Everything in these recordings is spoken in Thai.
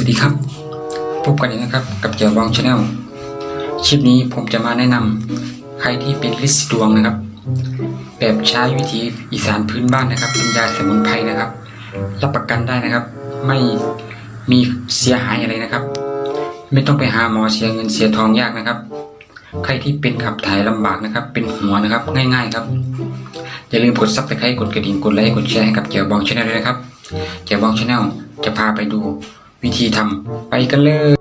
สวัสดีครับ พบกันอีกนะครับกับเจียวบอง channel คลิปนี้ผมจะมาแนะนำใครที่เป็นริดสีดวงนะครับ แบบใช้วิธีอีสานพื้นบ้านนะครับเป็นยาสมุนไพรนะครับ รับประกันได้นะครับ ไม่มีเสียหายอะไรนะครับ ไม่ต้องไปหาหมอเสียเงินเสียทองยากนะครับ ใครที่เป็นขับถ่ายลำบากนะครับ เป็นหัวนะครับง่าย ๆครับอย่าลืมกด subscribe กดกระดิ่งกดไลค์กดแชร์ให้กับเจียวบอง channel ด้วยนะครับเจียวบองชาแนลจะพาไปดู วิธีทำไปกันเลย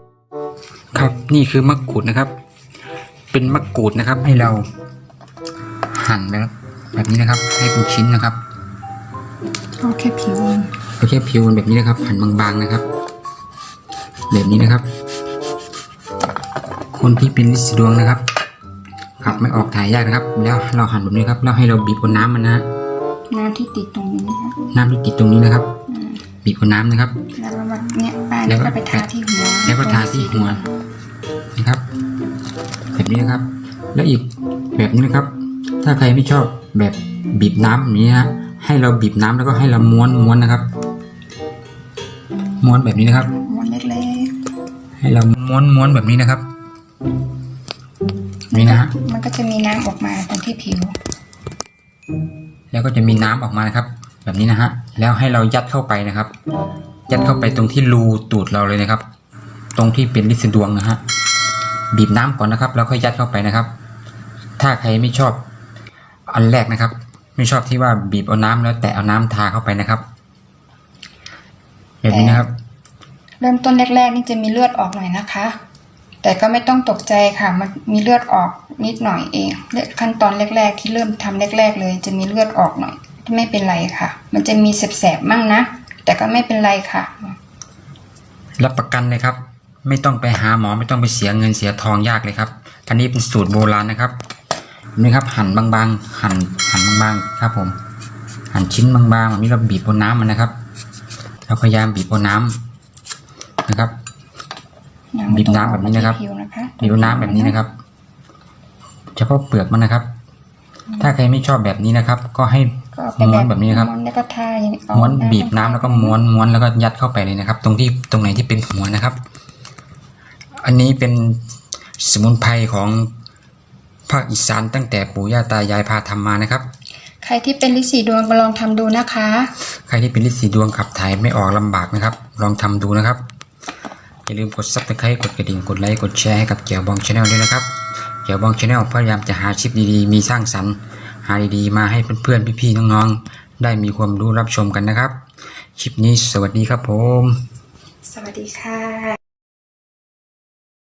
ครับนี่คือมะกรูดนะครับ เป็นมะกรูดนะครับ ให้เราหั่นนะครับแบบนี้นะครับ ให้เป็นชิ้นนะครับเอาแค่ผิวมันเอาแค่ผิวมันแบบนี้นะครับ หั่นบางๆนะครับ แบบนี้นะครับ คนที่เป็นลินสีดวงนะครับขับไม่ออกถ่ายยากนะครับ แล้วเราหั่นแบบนี้ครับ แล้วให้เราบีบบนน้ำมันนะน้ำที่ติดตรงนี้นะคะน้ำที่ติดตรงนี้นะครับอืมบีบบนน้ำนะครับแล้วก็มาเนี่ยป้า แล้แล้ววก็ก็ไปทาที่หัว แล้วก็ทาที่หัวนะครับแบบนี้นะครับ แล้วอีกแบบนี้นะครับ ถ้าใครไม่ชอบแบบบีบน้ำแบบนี้นะฮะให้เราบีบน้ำแล้วก็ให้เราม้วนม้วนนะครับ ม้วนแบบนี้นะครับม้วนเล็กให้เราม้วนม้วนแบบนี้นะครับๆนี่นะฮะมันก็จะมีน้ำออกมาตรงที่ผิว แล้วก็จะมีน้ำออกมานะครับ แบบนี้นะฮะแล้วให้เรายัดเข้าไปนะครับ ยัดเข้าไปตรงที่รูตูดเราเลยนะครับ ตรงที่เป็นลินสีดวงนะฮะบีบน้ำก่อนนะครับ แล้วค่อยยัดเข้าไปนะครับ ถ้าใครไม่ชอบอันแรกนะครับ ไม่ชอบที่ว่าบีบเอาน้ำแล้ว แตะเอาน้ำทาเข้าไปนะครับแบบนี้นะครับ เริ่มต้นแรกๆ นี่จะมีเลือดออกหน่อยนะคะ แต่ก็ไม่ต้องตกใจค่ะ มันมีเลือดออกนิดหน่อยเองขั้นตอนแรก ๆ ที่เริ่มทำแรก ๆ เลย จะมีเลือดออกหน่อย ไม่เป็นไรค่ะ มันจะมีแสบๆมั่งนะ แต่ก็ไม่เป็นไรค่ะ รับประกันเลยครับ ไม่ต้องไปหาหมอไม่ต้องไปเสียเงินเสียทองยากเลยครับอันนี้เป็นสูตรโบราณนะครับนี่ครับหั่นบางๆหั่นหั่นบางๆครับ ผม หั่นชิ้นบางๆแบบนี้เราบีบบนน้ำมันนะครับเราพยายามบีบบนน้ำนะครับบีบน้ำแบบนี้นะครับที่ผิวนะคะบีบบนน้ำแบบนี้นะครับ เฉพาะเปลือกมันนะครับ ถ้าใครไม่ชอบแบบนี้นะครับ ก็ให้ก็เอาไปม้วนแบบนี้นะครับม้วนแล้วก็ทาอย่างนี้เอาม้วนำบีบน้ำแล้วก็ม้วนม้วนแล้วก็ยัดเข้าไปเลยนะครับ ตรงที่ตรงไหนที่เป็นหัวนะครับ อันนี้เป็นสมุนไพรของภาคอีสานตั้งแต่ปู่ย่าตายายพาทำมานะครับ ใครที่เป็นริดสีดวงมาลองทำดูนะคะ ใครที่เป็นริดสีดวงขับถ่ายไม่ออกลำบากนะครับ ลองทำดูนะครับ อย่าลืมกด subscribe กดกระดิ่งกดไลค์กดแชร์ให้กับเจียวบอง channel ด้วยนะครับ เจียวบอง channel พยายามจะหาคลิปดีๆ มีสร้างสรรค์ หาดีๆ มาให้เพื่อนๆ พี่ๆ น้องๆ ได้มีความรู้รับชมกันนะครับ คลิปนี้สวัสดีครับผม สวัสดีค่ะ